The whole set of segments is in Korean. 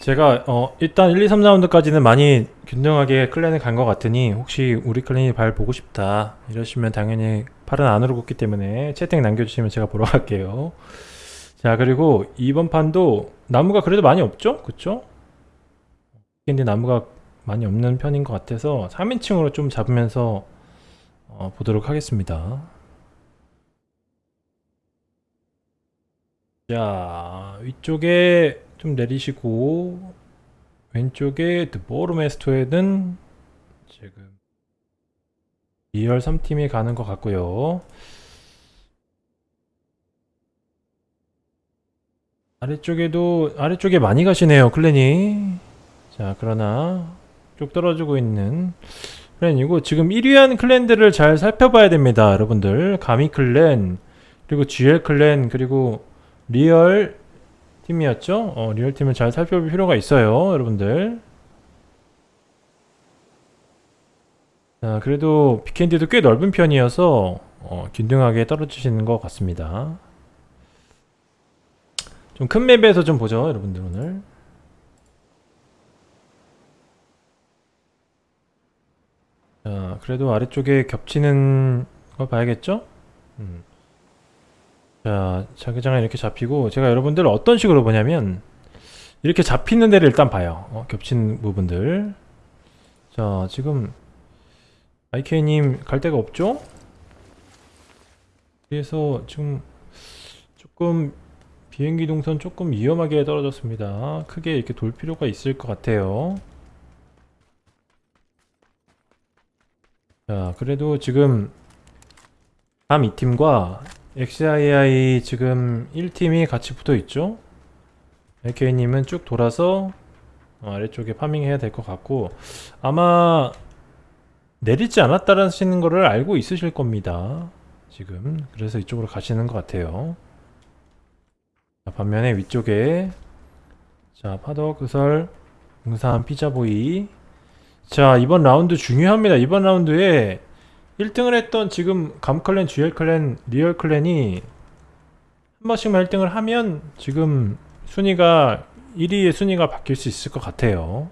제가 어 일단 1, 2, 3라운드까지는 많이 균등하게 클랜을 간 것 같으니 혹시 우리 클랜이 발 보고 싶다 이러시면 당연히 팔은 안으로 굽기 때문에 채팅 남겨주시면 제가 보러 갈게요 자 그리고 이번 판도 나무가 그래도 많이 없죠? 그쵸? 근데 나무가 많이 없는 편인 것 같아서 3인칭으로 좀 잡으면서 어, 보도록 하겠습니다 자 위쪽에 좀 내리시고 왼쪽에 드보르메스토에는 지금 2열 3팀이 가는 것 같고요. 아래쪽에도 아래쪽에 많이 가시네요 클랜이. 자 그러나 쭉 떨어지고 있는 클랜이고 지금 1위한 클랜들을 잘 살펴봐야 됩니다 여러분들. 가미 클랜 그리고 GL clan 그리고 리얼 팀이었죠 어, 리얼 팀을 잘 살펴볼 필요가 있어요 여러분들 자 그래도 비켄디도 꽤 넓은 편이어서 어, 균등하게 떨어지시는 것 같습니다 좀 큰 map에서 좀 보죠 여러분들 오늘 자 그래도 아래쪽에 겹치는 걸 봐야겠죠? 음. 자 자기장은 이렇게 잡히고 제가 여러분들 어떤 식으로 보냐면 이렇게 잡히는 데를 일단 봐요. 어, 겹치는 부분들. 자 지금 IK님 갈 데가 없죠? 그래서 지금 조금 비행기 동선 조금 위험하게 떨어졌습니다. 크게 이렇게 돌 필요가 있을 것 같아요. 자 그래도 지금 다음 이 팀과 XII 지금 1팀이 같이 붙어 있죠? AK님은 쭉 돌아서 어, 아래쪽에 파밍 해야 될 것 같고 아마 내리지 않았다는 거를 알고 있으실 겁니다 지금. 그래서 이쪽으로 가시는 것 같아요. 자, 반면에 위쪽에 자 파덕 그설 응산 피자보이. 자 이번 라운드 중요합니다. 이번 라운드에 1등을 했던 지금 감클랜, GL클랜, 리얼클랜이 한 번씩만 1등을 하면 지금 순위가 1위의 순위가 바뀔 수 있을 것 같아요.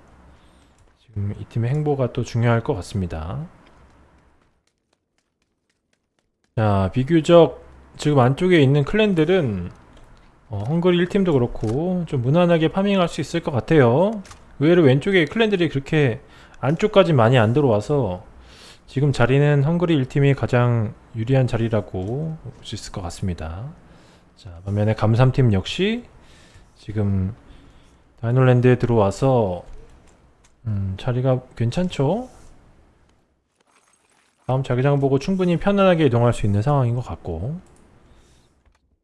지금 이 팀의 행보가 또 중요할 것 같습니다. 자 비교적 지금 안쪽에 있는 클랜들은 어, 헝그리 1팀도 그렇고 좀 무난하게 파밍할 수 있을 것 같아요. 의외로 왼쪽에 클랜들이 그렇게 안쪽까지 많이 안 들어와서 지금 자리는 헝그리 1팀이 가장 유리한 자리라고 볼 수 있을 것 같습니다 자 반면에 감3팀 역시 지금 다이놀랜드에 들어와서 음, 자리가 괜찮죠? 다음 자기장 보고 충분히 편안하게 이동할 수 있는 상황인 것 같고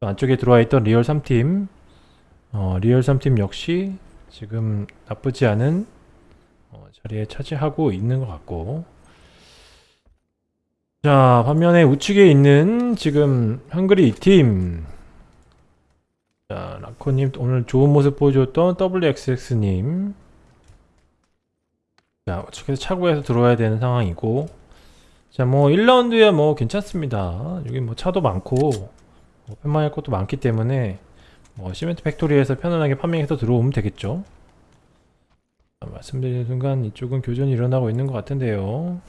안쪽에 들어와 있던 리얼 3팀 어, 리얼 3팀 역시 지금 나쁘지 않은 어, 자리에 차지하고 있는 것 같고 자 반면에 우측에 있는 지금 헝그리 2팀. 자 라코님 오늘 좋은 모습 보여줬던 WXX님. 자 우측에서 차고에서 들어와야 되는 상황이고. 자 뭐 1라운드야 뭐 괜찮습니다. 여기 뭐 차도 많고 뭐 farming할 것도 많기 때문에 뭐 시멘트 팩토리에서 편안하게 farming해서 들어오면 되겠죠. 자, 말씀드리는 순간 이쪽은 교전이 일어나고 있는 것 같은데요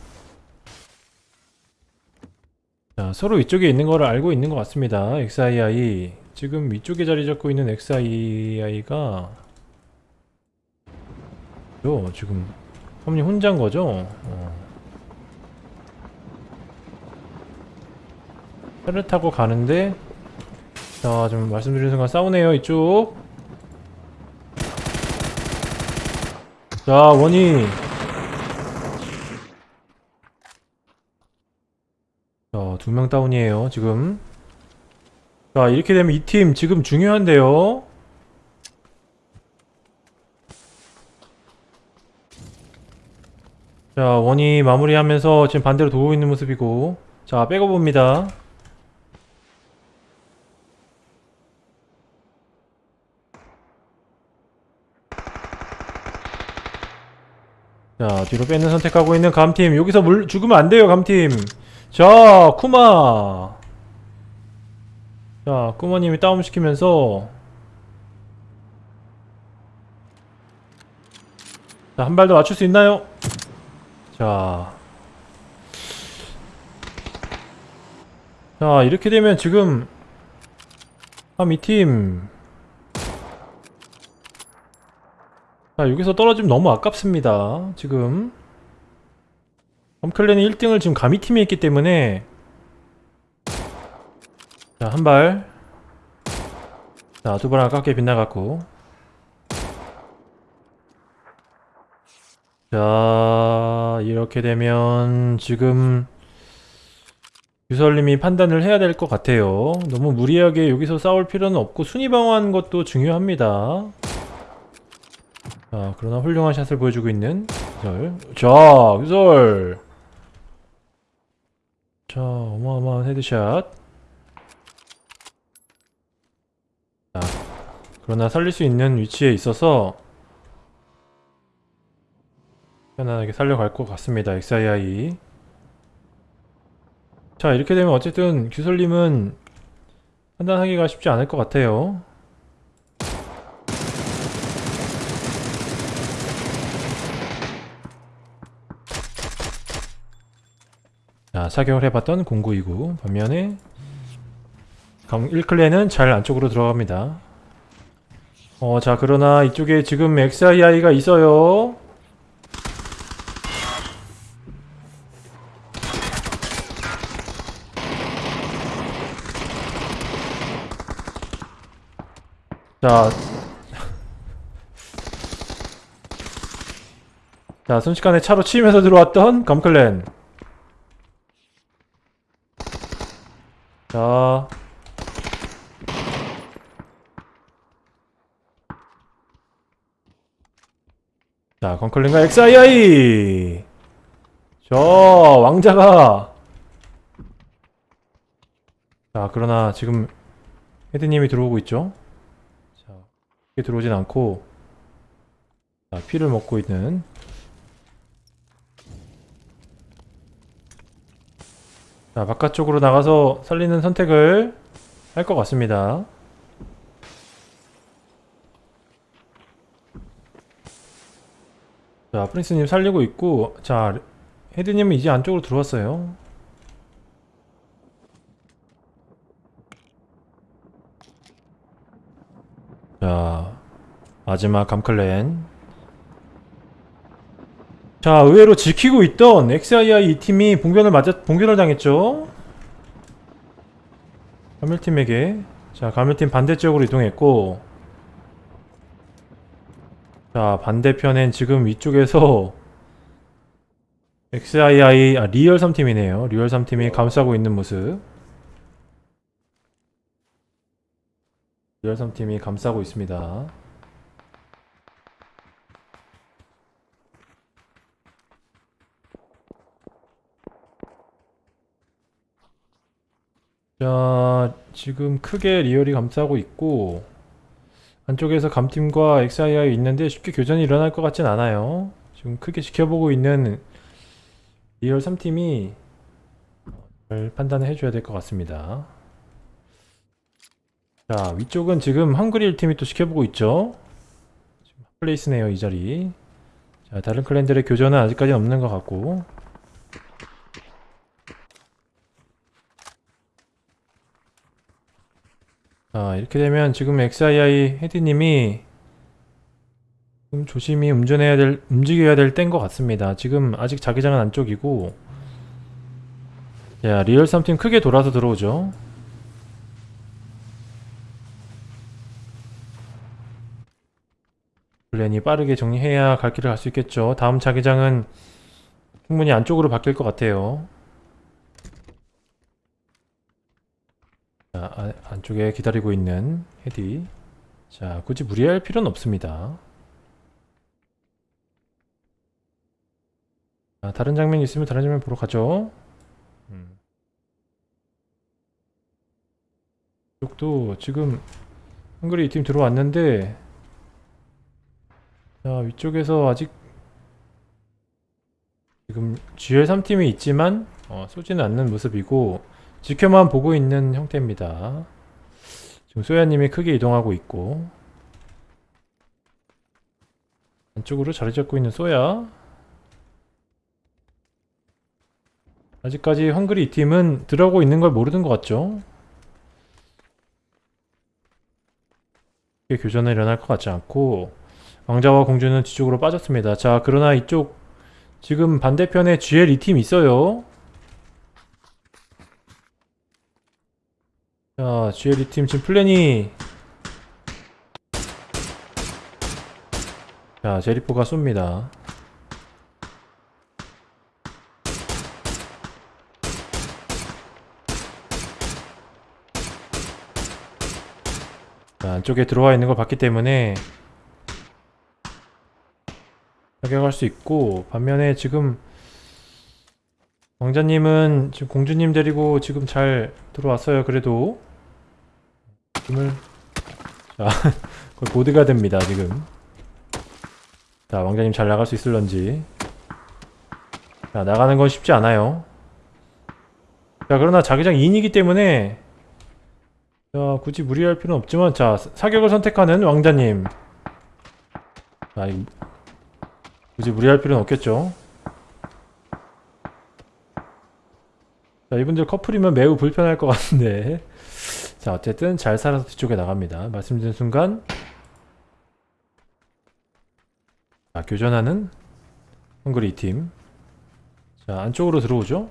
자, 서로 위쪽에 있는 거를 알고 있는 것 같습니다. XII 지금 위쪽에 자리 잡고 있는 XII가 요 지금 험님 혼자인 거죠? 어. 차를 타고 가는데 자, 좀 말씀드리는 순간 싸우네요, 이쪽. 자, 원이 자, 두 명 다운이에요, 지금. 자, 이렇게 되면 이 팀 지금 중요한데요. 자, 원이 마무리하면서 지금 반대로 도고 있는 모습이고. 자, 빼고 봅니다. 자, 뒤로 빼는 선택하고 있는 감팀. 여기서 물 죽으면 안 돼요, 감팀. 자 쿠마 자, 꾸머님이 다운시키면서 자, 한 발 더 맞출 수 있나요? 자. 자, 이렇게 되면 지금 아, 이 팀. 자, 여기서 떨어지면 너무 아깝습니다. 지금. 엄클랜이 1등을 지금 가미팀에 있기 때문에 자, 한 발. 자, 두발 아깝게 빗나갔고. 자, 이렇게 되면 지금 유설님이 판단을 해야 될 것 같아요. 너무 무리하게 여기서 싸울 필요는 없고 순위 방어하는 것도 중요합니다. 자, 그러나 훌륭한 shot을 보여주고 있는 유설. 자, 유설. 자, 어마어마한 headshot. 자, 그러나 살릴 수 있는 위치에 있어서 편안하게 살려갈 것 같습니다. XII. 자, 이렇게 되면 어쨌든 규설님은 판단하기가 쉽지 않을 것 같아요. 자, 사격을 해봤던 0929 반면에 1클랜은 잘 안쪽으로 들어갑니다. 어, 자, 그러나 이쪽에 지금 XII가 있어요. 자. 자, 순식간에 차로 치면서 들어왔던 검클랜. 자. 자, 검클랜과 XII! 저, 왕자가! 자, 그러나 지금 헤드님이 들어오고 있죠? 자, 이게 들어오진 않고 자, 피를 먹고 있는 자, 바깥쪽으로 나가서 살리는 선택을 할 것 같습니다. 자, 프린스님 살리고 있고 자, 헤드님은 이제 안쪽으로 들어왔어요. 자, 마지막 감클랜. 자, 의외로 지키고 있던 XII 이 팀이 봉변을 맞아 봉변을 당했죠. 가밀팀에게. 자, 가밀팀 반대쪽으로 이동했고. 자, 반대편엔 지금 위쪽에서 XII 아 리얼 3팀이네요. 리얼 3팀이 감싸고 있는 모습. 리얼 3팀이 감싸고 있습니다. 자, 지금 크게 리얼이 감싸고 있고 안쪽에서 감팀과 XII 있는데 쉽게 교전이 일어날 것 같진 않아요. 지금 크게 지켜보고 있는 리얼 3팀이 잘 판단을 해줘야 될 것 같습니다. 자, 위쪽은 지금 헝그리 1팀이 또 지켜보고 있죠. 지금 hot place네요, 이 자리. 자, 다른 clan들의 교전은 아직까지는 없는 것 같고. 자, 이렇게 되면 지금 XII 헤디님이 좀 조심히 운전해야 될, 움직여야 될 때인 것 같습니다. 지금 아직 자기장은 안쪽이고. 자, 리얼 3팀 크게 돌아서 들어오죠. clan이 빠르게 정리해야 갈 길을 갈 수 있겠죠. 다음 자기장은 충분히 안쪽으로 바뀔 것 같아요. 자, 아, 안쪽에 기다리고 있는 헤디. 자, 굳이 무리할 필요는 없습니다. 자, 다른 장면이 있으면 다른 장면 보러 가죠. 음. 이쪽도 지금 한글이 이 팀 들어왔는데 자, 위쪽에서 아직 지금 GL3팀이 있지만 어, 쏘지는 않는 모습이고 지켜만 보고 있는 형태입니다. 지금 소야님이 크게 이동하고 있고 안쪽으로 자리 잡고 있는 소야 아직까지 헝그리 이 팀은 들어가고 있는 걸 모르는 것 같죠? 교전은 일어날 것 같지 않고 왕자와 공주는 뒤쪽으로 빠졌습니다. 자 그러나 이쪽 지금 반대편에 GL 이팀 있어요. 자 GL 이팀 지금 플랜이 자 제리포가 쏩니다. 자, 안쪽에 들어와 있는 걸 봤기 때문에 타격할 수 있고 반면에 지금 왕자님은 지금 공주님 데리고 지금 잘 들어왔어요 그래도 힘을 자 거의 보드가 됩니다 지금 자 왕자님 잘 나갈 수 있을런지 자 나가는 건 쉽지 않아요 자 그러나 자기장 2인이기 때문에 자, 굳이 무리할 필요는 없지만, 자, 사- 사격을 선택하는 왕자님. 자, 이- 굳이 무리할 필요는 없겠죠. 자, 이분들 커플이면 매우 불편할 것 같은데. 자, 어쨌든 잘 살아서 뒤쪽에 나갑니다. 말씀드린 순간. 자, 교전하는 헝그리 팀. 자, 안쪽으로 들어오죠.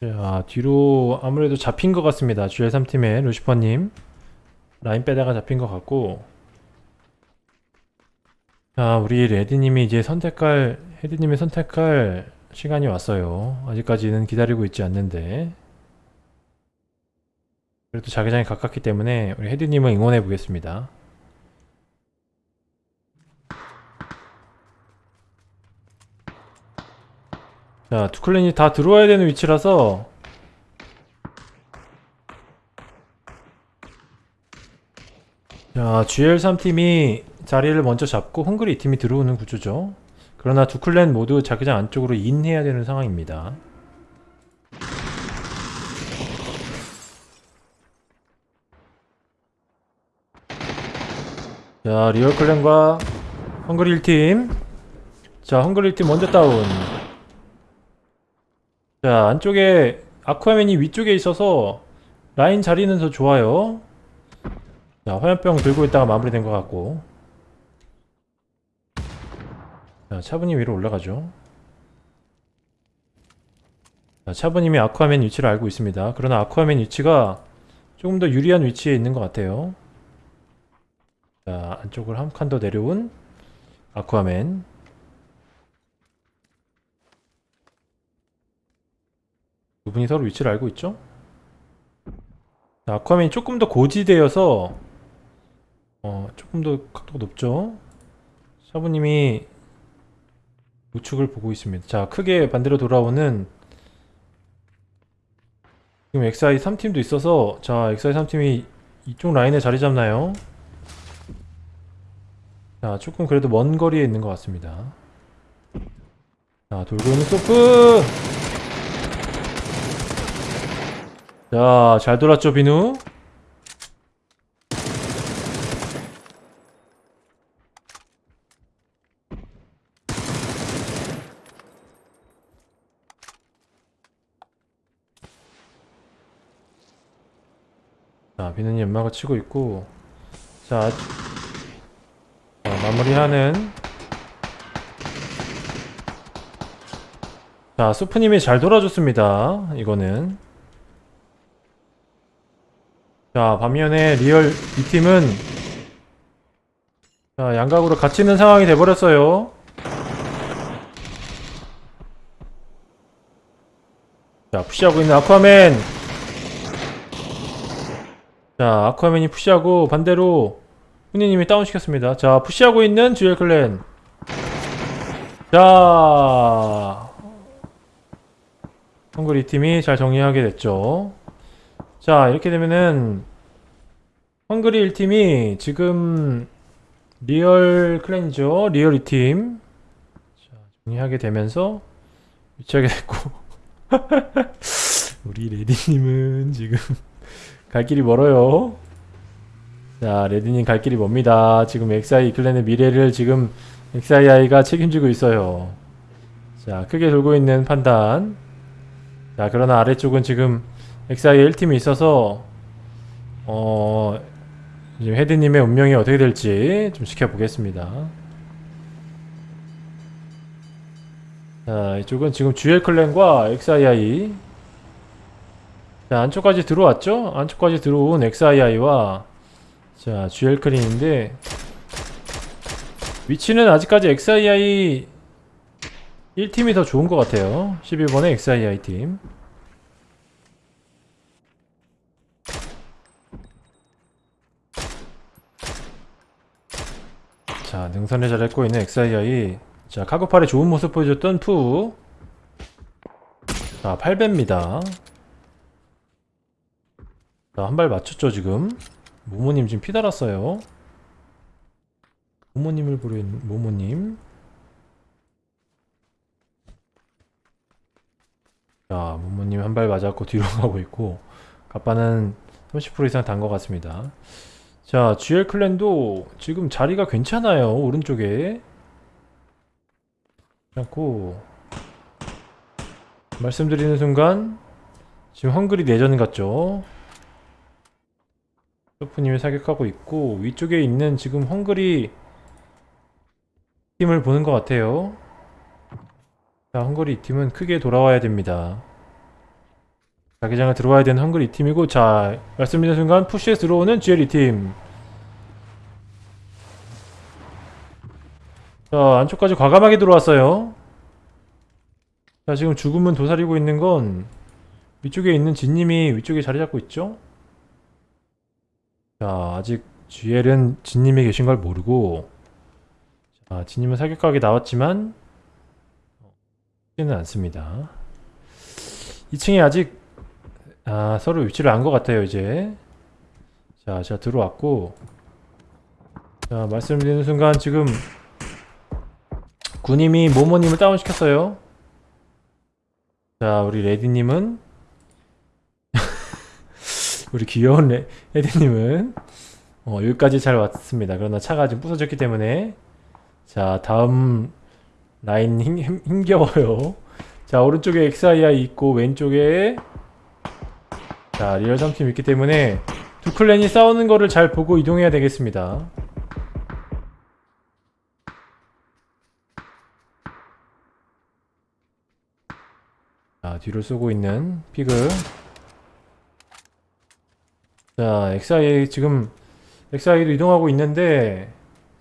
자, 뒤로 아무래도 잡힌 것 같습니다. GL3팀의 루시퍼님. 라인 빼다가 잡힌 것 같고. 자, 우리 레디님이 이제 선택할, 헤드님이 선택할 시간이 왔어요. 아직까지는 기다리고 있지 않는데. 그래도 자기장이 가깝기 때문에 우리 헤드님을 응원해 보겠습니다. 자, 두 클랜이 다 들어와야 되는 위치라서 자, GL3팀이 자리를 먼저 잡고 헝그리 2팀이 들어오는 구조죠. 그러나 두 clan 모두 자기장 안쪽으로 in해야 되는 상황입니다. 자, 리얼 clan과 헝그리 1팀. 자, 헝그리 1팀 먼저 다운. 자 안쪽에 아쿠아맨이 위쪽에 있어서 라인 자리는 더 좋아요 자 화염병 들고 있다가 마무리된 것 같고 자 차분히 위로 올라가죠 자 차분님이 아쿠아맨 위치를 알고 있습니다 그러나 아쿠아맨 위치가 조금 더 유리한 위치에 있는 것 같아요 자 안쪽을 한칸 더 내려온 아쿠아맨 두 분이 서로 위치를 알고 있죠? 자, 아쿠아맨이 조금 더 고지되어서 어, 조금 더 각도가 높죠? 샤브님이 우측을 보고 있습니다. 자, 크게 반대로 돌아오는 지금 XI 3팀도 있어서 자, XI 3팀이 이쪽 라인에 자리 잡나요? 자, 조금 그래도 먼 거리에 있는 것 같습니다. 자, 돌고 있는 소프! 자, 잘 돌았죠, 비누? 자, 비누님 연막을 치고 있고, 자, 자, 마무리하는. 자, 수프님이 잘 돌아줬습니다. 이거는. 자, 반면에 리얼 이 팀은 자, 양각으로 갇히는 상황이 돼버렸어요. 자, push하고 있는 아쿠아맨. 자, 아쿠아맨이 push하고 반대로 훈이님이 다운시켰습니다. 자, push하고 있는 듀얼 clan. 자, 헝그리 팀이 잘 정리하게 됐죠. 자 이렇게 되면은 헝그리 1팀이 지금 리얼 clan이죠 리얼 2팀 자 정리하게 되면서 위치하게 됐고 우리 레디님은 지금 갈 길이 멀어요. 자, 레드님 갈 길이 멉니다. 지금 XI clan의 미래를 지금 XII가 책임지고 있어요. 자, 크게 돌고 있는 판단. 자, 그러나 아래쪽은 지금 XI 1팀이 있어서, 어, 지금 헤드님의 운명이 어떻게 될지 좀 지켜보겠습니다. 자, 이쪽은 지금 GL 클랜과 XII. 자, 안쪽까지 들어왔죠? 안쪽까지 들어온 XII와 자, GL 클랜인데 위치는 아직까지 XII 1팀이 더 좋은 것 같아요. 11번의 XII 팀. 자, 능선에 잘했고 있는 XII. 자, 카고팔의 좋은 모습 보여줬던 푸. 자, 8배입니다. 자, 한발 맞췄죠, 지금. 모모님 지금 피 달았어요. 모모님을 부르는 모모님. 자, 모모님 한 발 맞았고 뒤로 가고 있고, 가빠는 30% 이상 단 것 같습니다. 자, GL 클랜도 지금 자리가 괜찮아요. 오른쪽에. 않고 말씀드리는 순간 지금 헝그리 내전 같죠? 소프님이 사격하고 있고 위쪽에 있는 지금 헝그리 팀을 보는 것 같아요. 자, 헝그리 팀은 크게 돌아와야 됩니다. 자기장을 들어와야 되는 헝그리 팀이고 자, 말씀드리는 순간 푸시에 들어오는 GL 팀. 자, 안쪽까지 과감하게 들어왔어요. 자, 지금 죽음은 도사리고 있는 건 위쪽에 있는 진님이 위쪽에 자리 잡고 있죠? 자, 아직 GL은 진님이 계신 걸 모르고 자, 진님은 사격각에 나왔지만 쉽지는 않습니다. 2층에 아직 아, 서로 위치를 안 것 같아요, 이제. 자, 제가 들어왔고 자, 말씀드리는 순간 지금 군님이 모모님을 다운시켰어요. 자, 우리 레디님은 우리 귀여운 레, 레디님은 어, 여기까지 잘 왔습니다. 그러나 차가 지금 부서졌기 때문에 자, 다음 라인 힘, 힘, 힘겨워요. 자, 오른쪽에 XII 있고 왼쪽에 자, 리얼 3팀 있기 때문에 두 clan이 싸우는 거를 잘 보고 이동해야 되겠습니다. 자, 뒤로 쏘고 있는 피그. 자, XI 지금 XI도 이동하고 있는데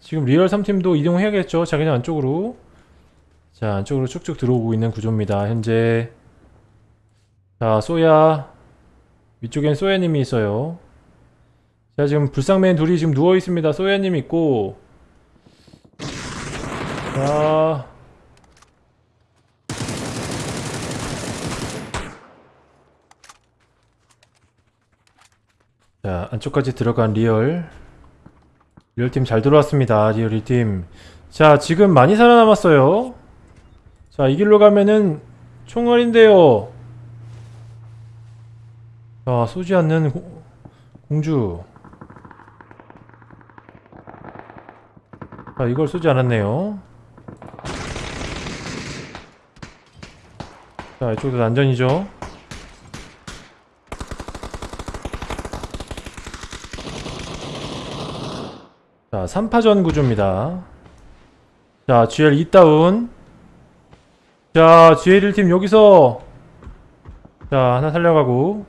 지금 리얼 3팀도 이동해야겠죠. 자기장 안쪽으로. 자, 안쪽으로 쭉쭉 들어오고 있는 구조입니다. 현재. 자, 쏘야. 위쪽엔 쏘야님이 있어요. 자, 지금 불상맨 둘이 지금 누워 있습니다. 쏘야님 있고. 자, 자 안쪽까지 들어간 리얼. 리얼팀 잘 들어왔습니다 리얼 1팀. 자 지금 많이 살아남았어요. 자 이 길로 가면은 총알인데요. 자 쏘지 않는 고- 공주. 자 이걸 쏘지 않았네요. 자 이쪽도 난전이죠 자, 3파전 구조입니다. 자, GL 2다운. 자, GL 1팀 여기서 자, 하나 살려가고.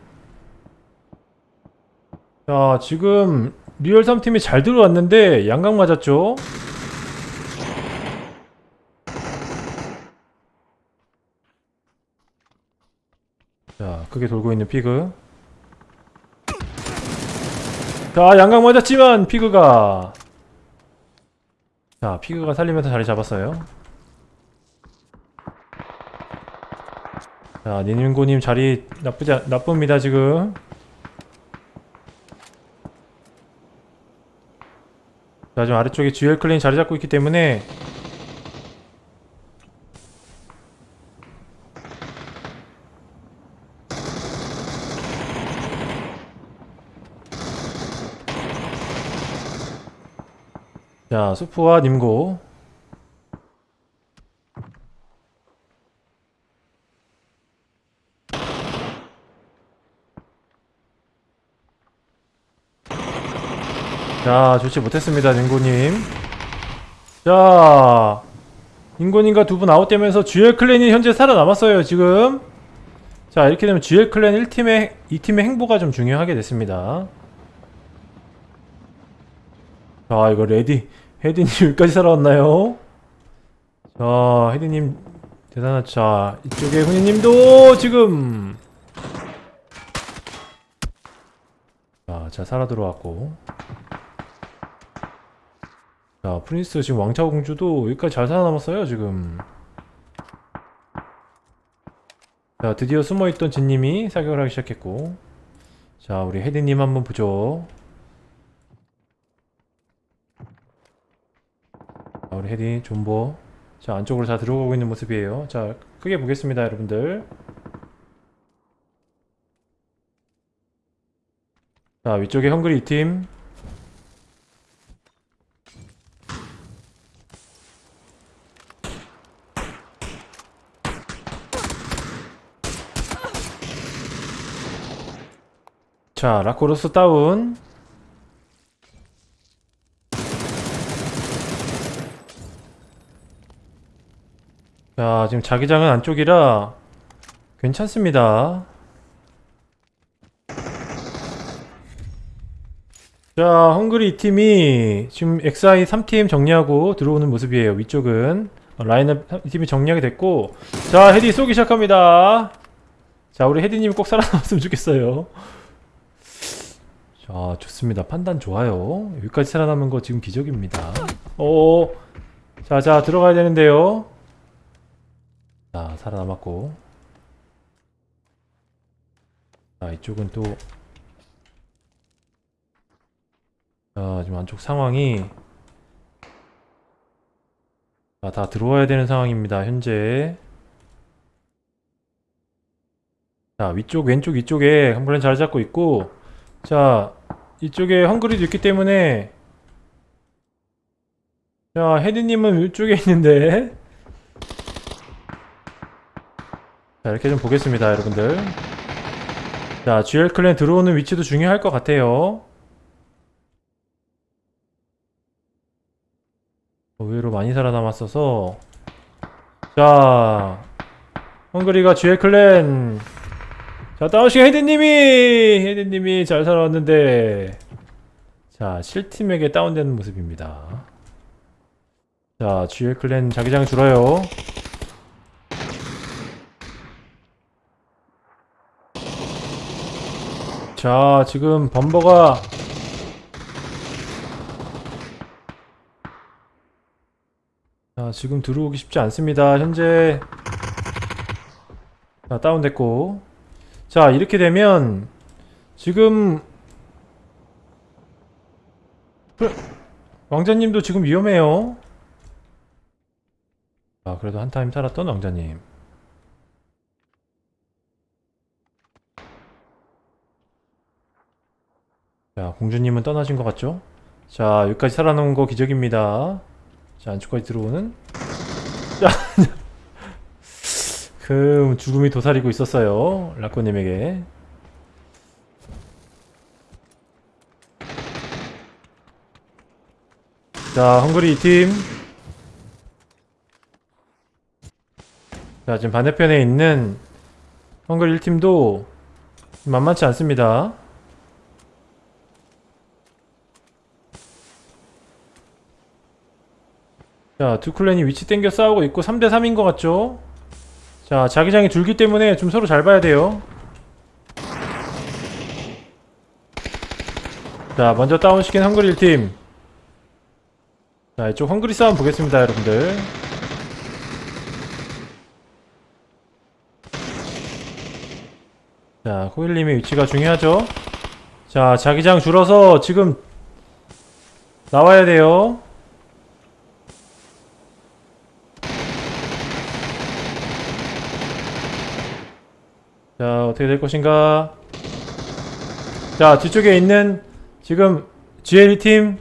자, 지금 리얼 3팀이 잘 들어왔는데 양각 맞았죠? 자, 크게 돌고 있는 피그. 자, 양각 맞았지만 피그가 자, 피그가 살리면서 자리 잡았어요. 자, 니님고님 자리 나쁘지 않, 나쁩니다, 지금. 자, 지금 아래쪽에 GL 클랜이 자리 잡고 있기 때문에 자, 수프와 님고. 자, 좋지 못했습니다, 님고님. 자, 님고님과 두 분 아웃되면서 GL 클랜이 현재 살아남았어요, 지금. 자, 이렇게 되면 GL 클랜 1팀의, 2팀의 행보가 좀 중요하게 됐습니다. 자, 이거 레디. 헤디님 여기까지 살아왔나요? 자, 헤디님 대단하죠. 자, 이쪽에 훈이님도 지금. 자, 자 살아 들어왔고. 자, 프린스 지금 왕차 공주도 여기까지 잘 살아남았어요, 지금. 자, 드디어 숨어있던 진님이 사격을 하기 시작했고. 자, 우리 헤디님 한번 보죠. 자, 우리 헤디 존버. 자, 안쪽으로 다 들어가고 있는 모습이에요. 자, 크게 보겠습니다, 여러분들. 자, 위쪽에 헝그리 2팀. 자, 라코로스 다운. 자, 지금 자기장은 안쪽이라 괜찮습니다. 자, 헝그리 2팀이 지금 XI 3팀 정리하고 들어오는 모습이에요. 위쪽은 어, 라인업 2팀이 정리하게 됐고 자, 헤디 쏘기 시작합니다. 자, 우리 헤디님 꼭 살아남았으면 좋겠어요. 자, 좋습니다. 판단 좋아요. 여기까지 살아남은 거 지금 기적입니다. 오, 자, 자, 들어가야 되는데요. 자, 살아남았고. 자, 이쪽은 또. 자, 지금 안쪽 상황이. 자, 다 들어와야 되는 상황입니다, 현재. 자, 위쪽, 왼쪽, 이쪽에 한번에 잘 잡고 있고. 자, 이쪽에 헝그리도 있기 때문에. 자, 헤드님은 위쪽에 있는데. 자 이렇게 좀 보겠습니다 여러분들. 자 GL 클랜 들어오는 위치도 중요할 것 같아요. 의외로 많이 살아남았어서. 자 헝그리가 GL 클랜. 자 다운시 헤드님이 헤드님이 잘 살아왔는데. 자 실팀에게 다운되는 모습입니다. 자 GL 클랜 자기장 줄어요 자, 지금 범버가 자, 지금 들어오기 쉽지 않습니다. 현재 자, 다운됐고 자, 이렇게 되면 지금 그, 왕자님도 지금 위험해요. 아, 그래도 한 타임 살았던 왕자님. 자, 공주님은 떠나신 것 같죠? 자, 여기까지 살아남은 거 기적입니다. 자, 안쪽까지 들어오는. 자, 그 죽음이 도사리고 있었어요. 라코님에게. 자, 헝그리 2팀. 자, 지금 반대편에 있는 헝그리 1팀도 만만치 않습니다. 자, 두 클랜이 위치 땡겨 싸우고 있고 3대3인 것 같죠? 자, 자기장이 줄기 때문에 좀 서로 잘 봐야 돼요. 자, 먼저 다운시킨 헝그리 1팀. 자, 이쪽 헝그리 싸움 보겠습니다, 여러분들. 자, 코일님의 위치가 중요하죠? 자, 자기장 줄어서 지금 나와야 돼요. 자 어떻게 될 것인가? 자 뒤쪽에 있는 지금 GL2팀.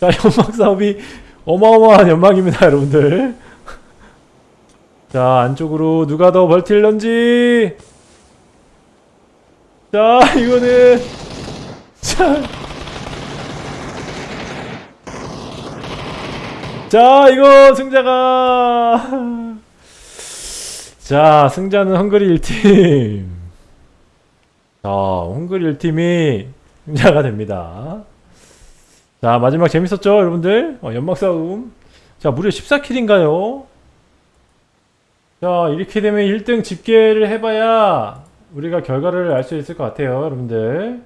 자 연막 사업이 어마어마한 연막입니다 여러분들. 자 안쪽으로 누가 더 버틸런지. 자 이거는 자, 자 이거 승자가 자 승자는 헝그리 1팀. 자 헝그리 1팀이 승자가 됩니다. 자 마지막 재밌었죠 여러분들? 어, 연막 싸움. 자 무려 14킬인가요? 자 이렇게 되면 1등 집계를 해봐야 우리가 결과를 알 수 있을 것 같아요 여러분들.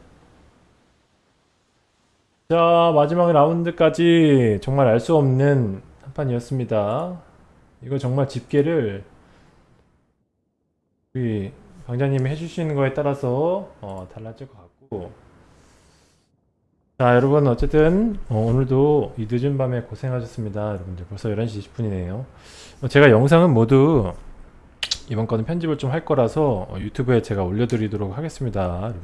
자 마지막 라운드까지 정말 알 수 없는 한 판이었습니다. 이거 정말 집계를 우리 강자님이 해주시는 거에 따라서 어, 달라질 것 같고. 자 여러분 어쨌든 어, 오늘도 이 늦은 밤에 고생하셨습니다. 여러분들 벌써 11시 20분이네요. 제가 영상은 모두 이번 거는 편집을 좀 할 거라서 어, 유튜브에 제가 올려드리도록 하겠습니다